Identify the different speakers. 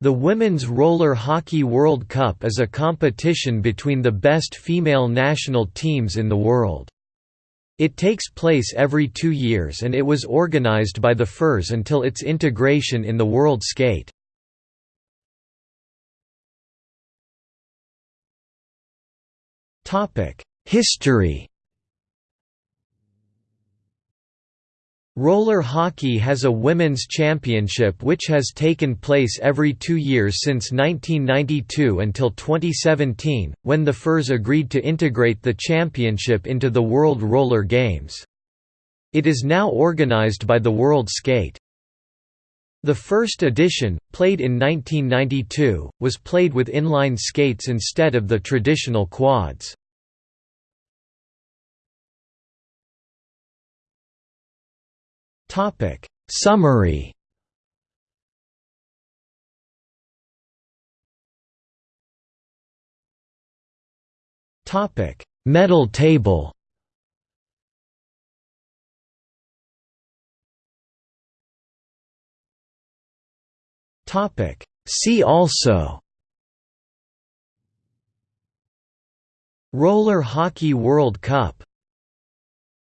Speaker 1: The Women's Roller Hockey World Cup is a competition between the best female national teams in the world. It takes place every two years and it was organized by the FIRS until its integration in the World Skate. History Roller hockey has a women's championship which has taken place every two years since 1992 until 2017, when the FIRS agreed to integrate the championship into the World Roller Games. It is now organized by the World Skate. The first edition, played in 1992, was played with inline skates instead of the traditional quads. Topic. Summary. Topic. Medal table. Topic. See also. Roller Hockey World Cup